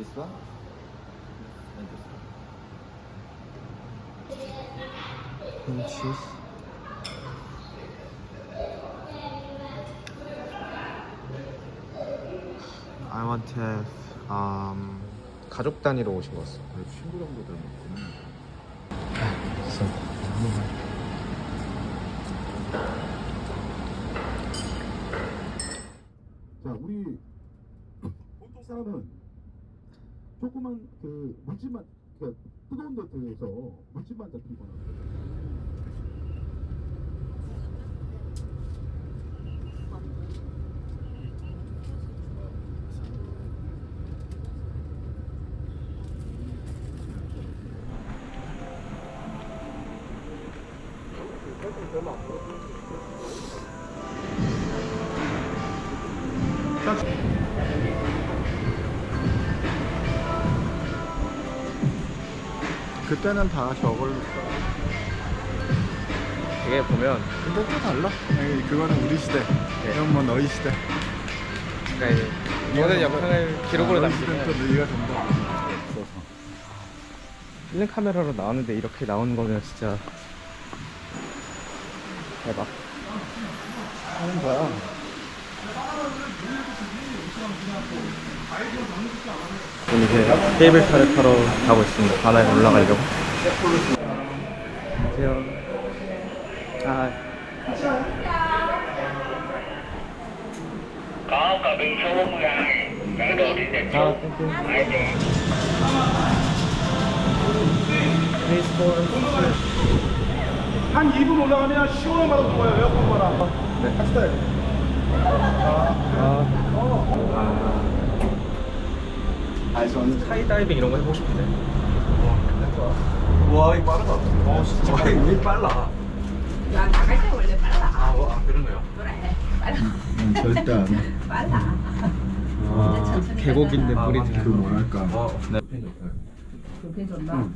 This one? And this one. Cream cheese. I want to have um, 가족 단위로 오신 것 같습니다. 그래도 친구 정도 되면 먹구나. 자, 우리 보통 사람은 조그만 그 물집만 그 뜨거운 데에서 물집만 잡히거나 그때는 다 저걸로. 이게 보면 근데 또 달라. 에이, 그거는 우리 시대. 이건 뭐 너희 시대. 그러니까 이제 모든 영상을 기록으로 아, 너희 시대는 또 남기면 너희가 된다. 없어서. 필름 카메라로 나오는데 이렇게 나오는 거면 진짜 대박. 하는 거야. 지금 이제 케이블카를 타러 가고 있습니다. 바다에 올라가려고. 안녕하세요. 아, có cả biên số 42 bản đồ đi định 아, số 땡땡. hải đường 한 2분 올라가면 시원한 바람 불어요 에어컨 바람 네. 같이 타요 아, 아, 저는 스카이다이빙 이런 거 해보고 싶은데. 와 이거 빠르다 어 진짜 와 이거 빨라 야 나갈 때 원래 빨라. 아, 어, 아 그런 거요? 그래 빨라 음, 절대 안 해. 빨라. 아, 천천히 계곡인데. 물이 아, 그 뭐랄까. 어 네. 그렇게 좋나?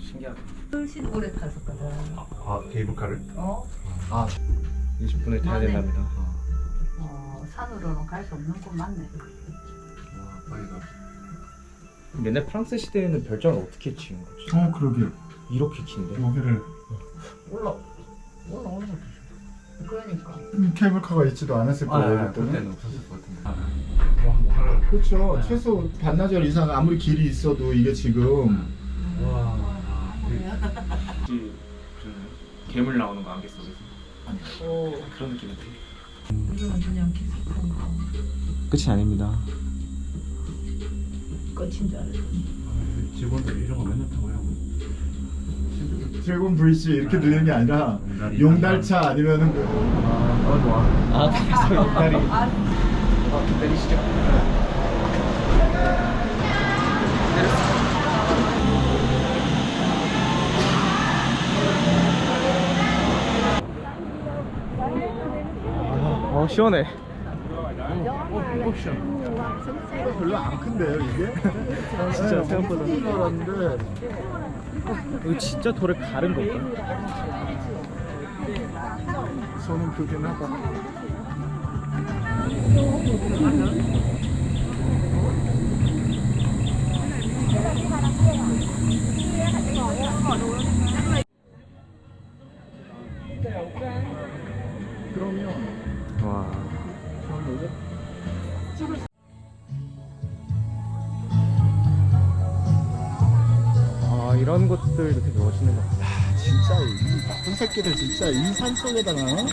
신기하다. 훨씬 오래 탔었거든. 아 케이블카를? 어? 아, 20분을 타야 된답니다. 어 산으로는 갈 수 없는 곳 맞네. 와 빨리 가 옛날 프랑스 시대에는 별장을 어떻게 지은 거지? 어, 그러게. 이렇게 긴데? 여기를 올라 올라오는 거지. 그러니까. 음, 케이블카가 있지도 않았을 아, 거예요. 아, 그때는. 그때는 없었을 것 같은데 아, 와 그렇죠. 최소 반나절 이상 아무리 길이 있어도 이게 지금 와 혹시 괴물 나오는 거속 어 그런 느낌인데. 이거는 그냥 계속한 거. 끝이 아닙니다. 끝인 줄 알았더니. 아, 직원들이 이런 거 맨날 타고 하고 드래곤 브리지 이렇게 들리는 게 아니라 용달차 아니면은 뭐 아, 좋아. 아 그래서 옆다리. 아 내리시죠. 시원해. 별로 안 큰데요 이게? 진짜 생각보다. 줄 알았는데 이거 진짜 돌을 가른 건가? 손은 크긴 하다. 새끼들 진짜 이 산 속에다가 야 이거를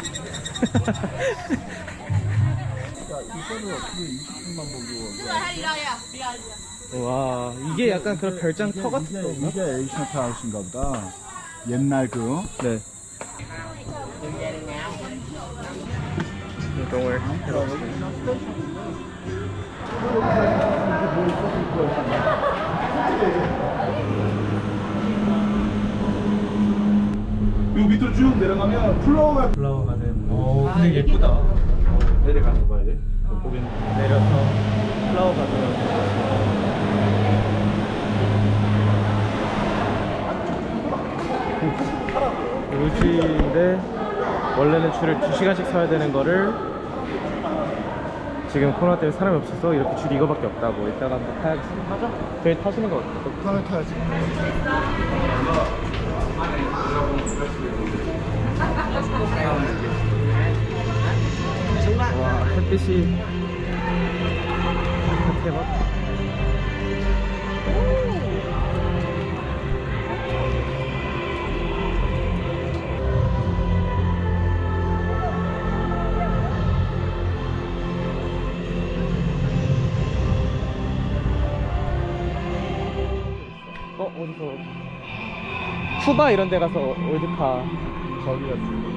어떻게 20분만 보고 와 이게 약간 그런 별장 이게- 터 같은 이게, 건가? 이게 에이션트 하우스인가 보다 옛날 그 네. 이동을 해서 요 밑으로 쭉 내려가면 플로어가 flower garden. 오 근데 예쁘다. 어, 내려가는 거야 이제 거긴 내려서 flower garden. 요지인데 원래는 줄을 2시간씩 서야 되는 거를 지금 코로나 때문에 사람이 없어서 이렇게 줄 이거밖에 없다고 이따가 한번 타야겠어 맞아 저희 타시는 거 어때요? 그걸 타야지. 와 햇빛이. 대박 쿠바 이런 데 가서 올드카 저기 갔어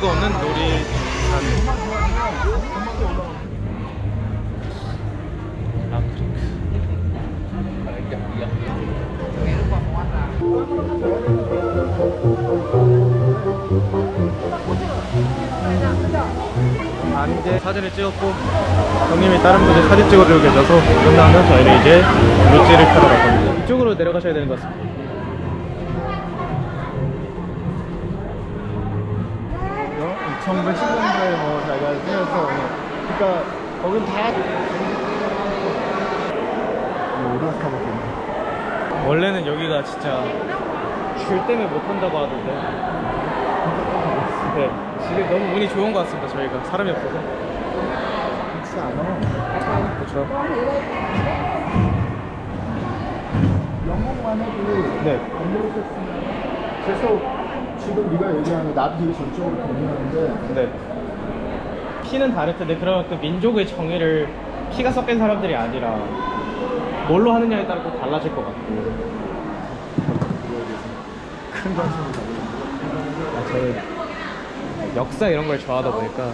이 기구 없는 놀이산. 아프리카. 아, 사진을 찍었고 형님이 다른 분들 사진 찍어주고 계셔서 끝나면 저희는 이제 루지를 타러 갈 겁니다. 이쪽으로 내려가셔야 되는 것 같습니다. 이거 1910년도에 뭐 자기가 쓰면서 그러니까 거긴 다 원래는 여기가 진짜 줄 때문에 못 한다고 하던데. 네 지금 너무 운이 좋은 것 같습니다 저희가. 사람이 없어서. 그렇지 않아 그렇죠 영국만 해도 네. 안 모르겠으면. 그래서 지금 네가 얘기하는 나도 되게 전적으로 동의하는데 네. 피는 다를 텐데 그러면 그 민족의 정의를 피가 섞인 사람들이 아니라 뭘로 하느냐에 따라 또 달라질 것 같고. 큰 관심을 가지고 아, 저는 역사 이런 걸 좋아하다 보니까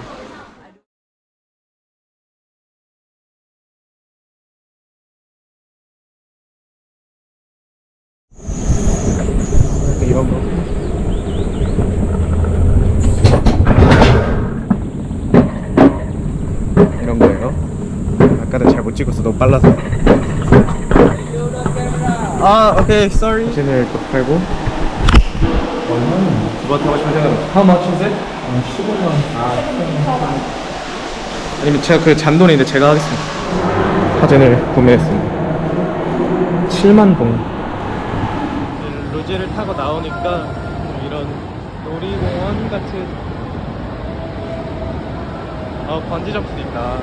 이런 거 이런 거예요 아까는 잘 못 찍었어 너무 빨라서. 아 오케이 sorry 사진을 또 팔고. 두번 타고 싶은 생각은 How much is it? 15만. 아, 아니면 제가 그 잔돈인데 제가 하겠습니다. 사진을 구매했습니다. 7만 동 루지를 타고 나오니까 이런 놀이공원 같은 어 번지 점프도 있다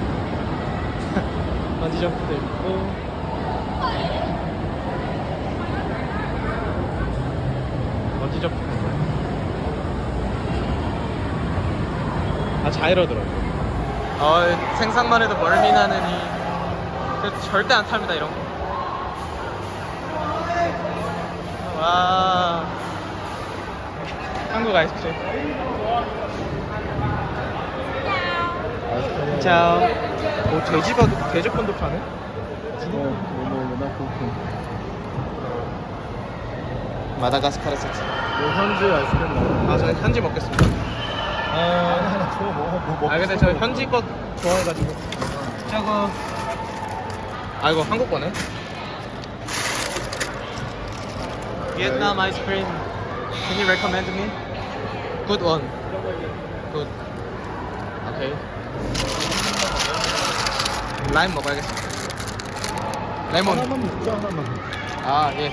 번지 점프도 있고. 번지 점프 아 자이로더라고요. 어, 생각만 해도 멀미 나느니 그래도 절대 안 탑니다 이런 거. 와. 한국 아이스크림 자, 오 돼지가 돼지권도 파네? 마다가스카르 세트. 현지 아이스크림 먹어? 아, 저는 현지 먹겠습니다. 어, 하나 줘뭐 먹고 아 근데 저 현지 거 좋아해가지고. 저거. 아 이거 한국 거네? Vietnam ice cream. Can you recommend me? Good one. Good. Okay 라임 먹어야겠습니다. 레몬. 하나만 먹자 하나만. 아예.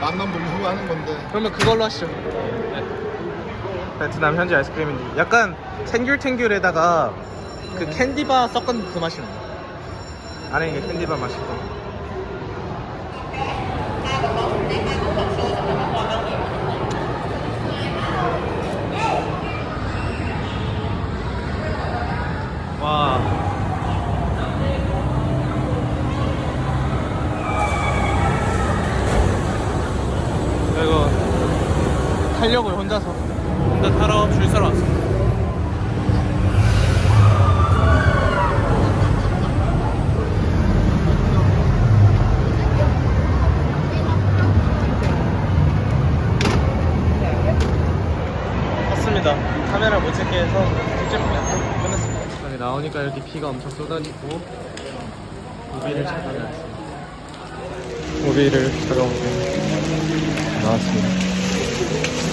맛만 보면 후회 하는 건데. 그러면 그걸로 하시죠. 네. 베트남 현지 아이스크림인데 약간 탱귤탱귤에다가 그 캔디바 섞은 그 맛이 나요. 안에 이게 캔디바 맛이고 와 타려고요 혼자서. 혼자 타러 줄 서러 왔습니다 탔습니다. 카메라 못 찍게 해서 제품이 안 끝났습니다. 여기 나오니까 이렇게 비가 엄청 쏟아지고 우비를 찾아내왔습니다 우비를 찾아오게 나왔습니다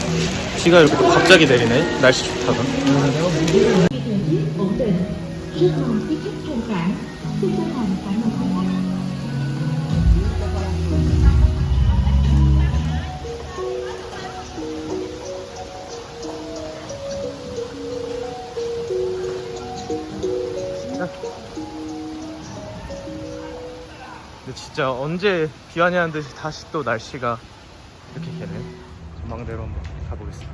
비가 이렇게 또 갑자기 내리네 날씨 ơn 근데 진짜 언제 비 와냐는 듯이 다시 또 날씨가 전망대로 한번 가보겠습니다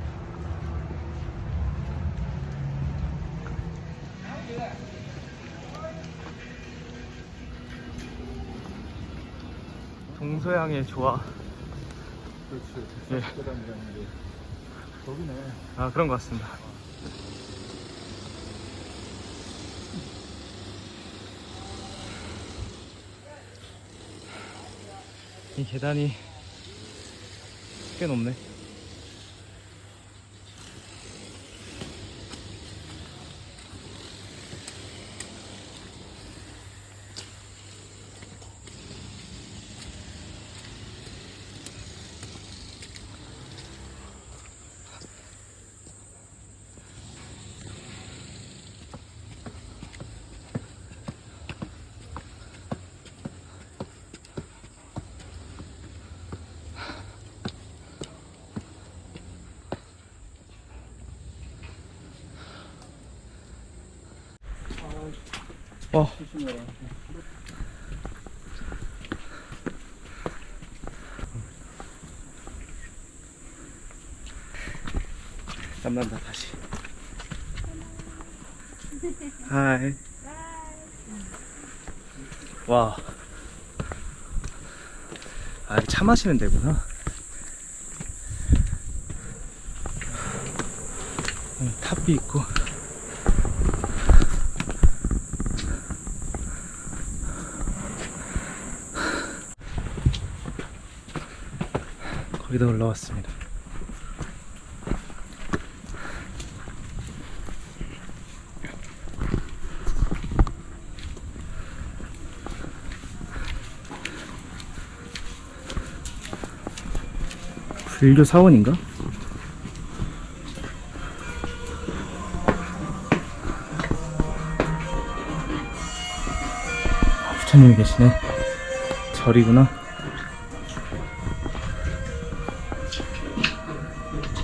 동서양의 조화 그렇지. 예. 거기네. 아 그런 것 같습니다 이 계단이 꽤 높네 와 땀난다 다시 하이 와 아, 차 마시는 데구나. 어, 탑이 있고. 거기다 올라왔습니다. 불교 사원인가? 아, 부처님이 계시네. 절이구나.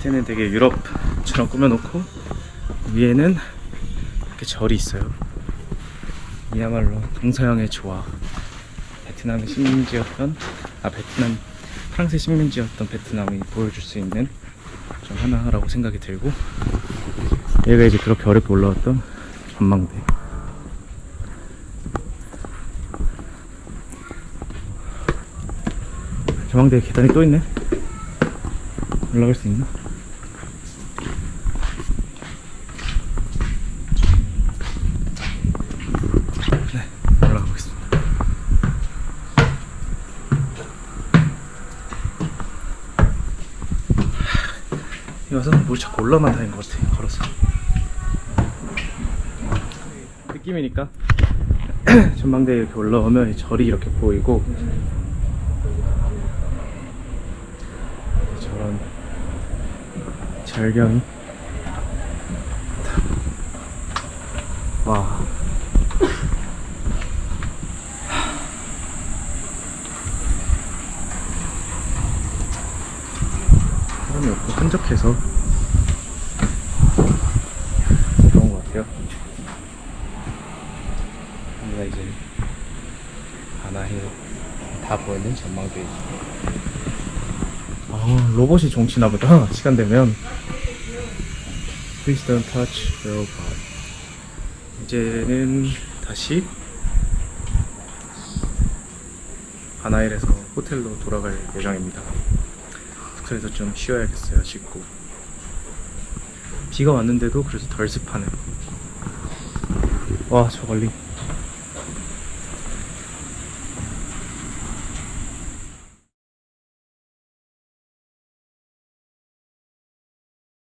밑에는 되게 유럽처럼 꾸며놓고 위에는 이렇게 절이 있어요. 이야말로 동서양의 조화. 베트남의 식민지였던 아 베트남 프랑스의 식민지였던 베트남이 보여줄 수 있는 좀 하나라고 생각이 들고 얘가 이제 그렇게 어렵게 올라왔던 전망대 전망대에 계단이 또 있네 올라갈 수 있나? 네 올라가 보겠습니다 여기서는 뭘 자꾸 올라만 다니는 것 같아 걸어서. 느낌이니까. 전망대에 이렇게 올라오면 이 절이 이렇게 보이고 저런 절경이. 와 사람이 없고 한적해서 좋은 것 같아요. 여기가 이제 하나에 다 보이는 전망대이죠. 아, 로봇이 종치나 보다. 시간 되면. Please don't touch robot. 이제는 다시 하나일에서 호텔로 돌아갈 예정입니다. 그래서 좀 쉬어야겠어요 씻고 비가 왔는데도 그래서 덜 습하네 와저 멀리